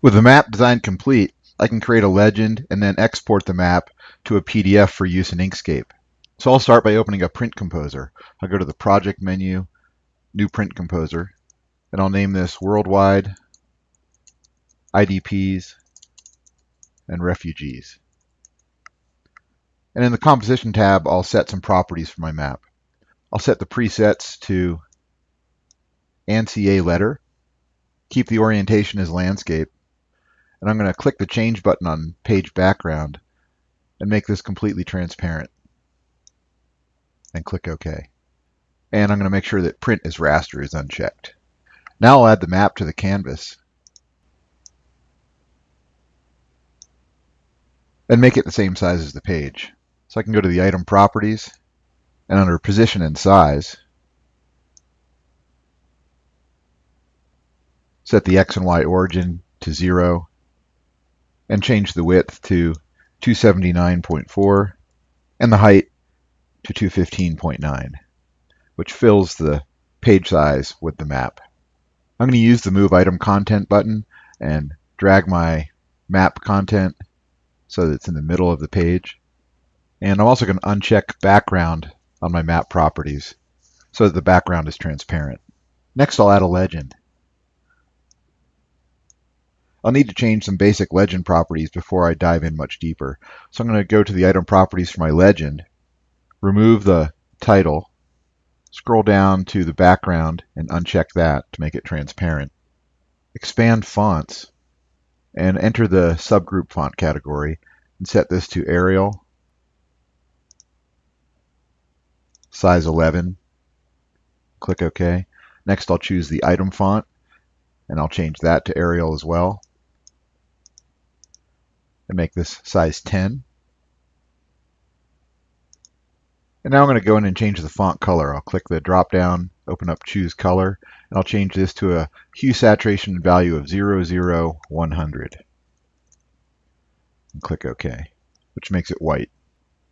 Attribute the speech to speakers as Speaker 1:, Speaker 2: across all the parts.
Speaker 1: With the map design complete, I can create a legend and then export the map to a PDF for use in Inkscape. So I'll start by opening a print composer. I'll go to the project menu, new print composer, and I'll name this worldwide IDPs and refugees. And in the composition tab, I'll set some properties for my map. I'll set the presets to ANSI A letter, keep the orientation as landscape, and I'm going to click the change button on page background and make this completely transparent and click OK. And I'm going to make sure that print as raster is unchecked. Now I'll add the map to the canvas and make it the same size as the page. So I can go to the item properties and under position and size, set the X and Y origin to zero and change the width to 279.4 and the height to 215.9, which fills the page size with the map. I'm going to use the Move Item Content button and drag my map content so that it's in the middle of the page. And I'm also going to uncheck background on my map properties so that the background is transparent. Next, I'll add a legend. I'll need to change some basic legend properties before I dive in much deeper. So I'm going to go to the item properties for my legend, remove the title, scroll down to the background and uncheck that to make it transparent. Expand fonts and enter the subgroup font category and set this to Arial, size 11. Click OK. Next I'll choose the item font and I'll change that to Arial as well and make this size 10. And now I'm going to go in and change the font color. I'll click the drop down, open up choose color, and I'll change this to a hue saturation value of 0, 0, 00100. And click OK, which makes it white.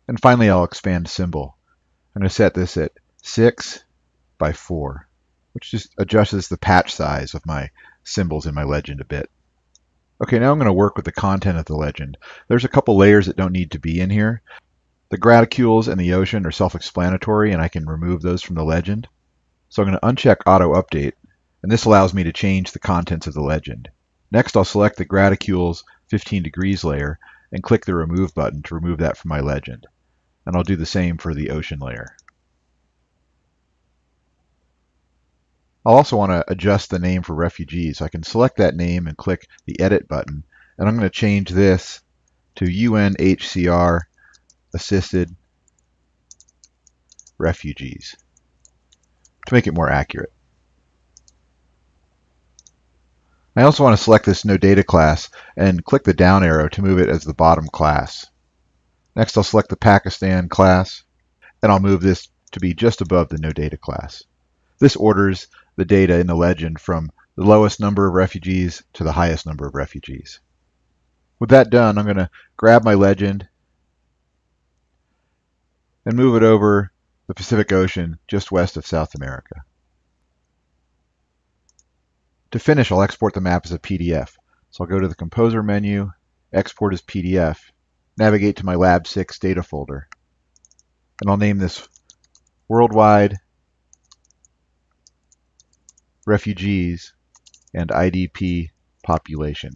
Speaker 1: And finally I'll expand symbol. I'm going to set this at 6 by 4, which just adjusts the patch size of my symbols in my legend a bit. Okay, now I'm going to work with the content of the legend. There's a couple layers that don't need to be in here. The graticules and the ocean are self-explanatory and I can remove those from the legend. So I'm going to uncheck auto update and this allows me to change the contents of the legend. Next I'll select the graticules 15 degrees layer and click the remove button to remove that from my legend. And I'll do the same for the ocean layer. I'll also want to adjust the name for refugees. I can select that name and click the edit button. And I'm going to change this to UNHCR assisted refugees to make it more accurate. I also want to select this no data class and click the down arrow to move it as the bottom class. Next I'll select the Pakistan class and I'll move this to be just above the no data class. This orders the data in the legend from the lowest number of refugees to the highest number of refugees. With that done, I'm going to grab my legend and move it over the Pacific Ocean just west of South America. To finish, I'll export the map as a PDF. So I'll go to the Composer menu, Export as PDF, navigate to my Lab 6 data folder, and I'll name this Worldwide refugees, and IDP population.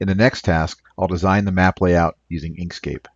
Speaker 1: In the next task, I'll design the map layout using Inkscape.